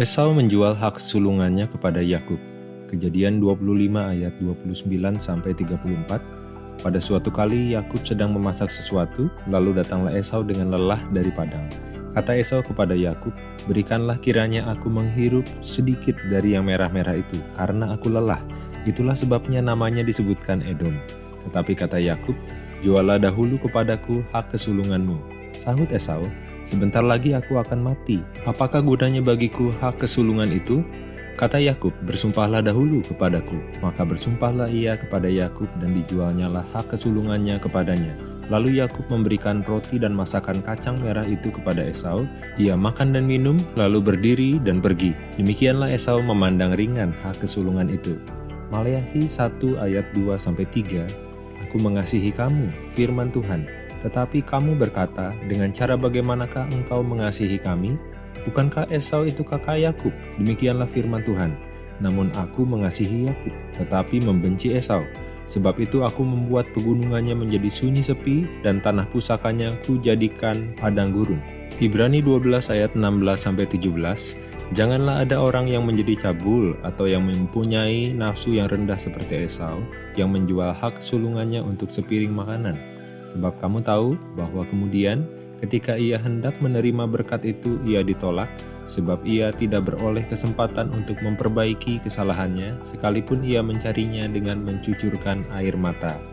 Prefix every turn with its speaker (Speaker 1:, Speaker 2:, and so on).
Speaker 1: Esau menjual hak sulungannya kepada Yakub. Kejadian 25 ayat 29 sampai 34. Pada suatu kali Yakub sedang memasak sesuatu, lalu datanglah Esau dengan lelah dari padang. Kata Esau kepada Yakub, "Berikanlah kiranya aku menghirup sedikit dari yang merah-merah itu, karena aku lelah." Itulah sebabnya namanya disebutkan Edom. Tetapi kata Yakub, "Jualah dahulu kepadaku hak kesulunganmu." Sahut Esau, Sebentar lagi aku akan mati. Apakah gunanya bagiku hak kesulungan itu? Kata Yakub, bersumpahlah dahulu kepadaku. Maka bersumpahlah ia kepada Yakub dan dijualnyalah hak kesulungannya kepadanya. Lalu Yakub memberikan roti dan masakan kacang merah itu kepada Esau. Ia makan dan minum, lalu berdiri dan pergi. Demikianlah Esau memandang ringan hak kesulungan itu. Maleakhi 1 ayat 2-3 Aku mengasihi kamu, firman Tuhan, tetapi kamu berkata, dengan cara bagaimanakah engkau mengasihi kami? Bukankah Esau itu kakak Yakub? Demikianlah firman Tuhan. Namun aku mengasihi Yakub, tetapi membenci Esau. Sebab itu aku membuat pegunungannya menjadi sunyi sepi dan tanah pusakanya ku jadikan padang gurun. Ibrani 12 ayat 16-17 Janganlah ada orang yang menjadi cabul atau yang mempunyai nafsu yang rendah seperti Esau, yang menjual hak sulungannya untuk sepiring makanan Sebab kamu tahu bahwa kemudian ketika ia hendak menerima berkat itu ia ditolak, sebab ia tidak beroleh kesempatan untuk memperbaiki kesalahannya, sekalipun ia mencarinya dengan mencucurkan air mata.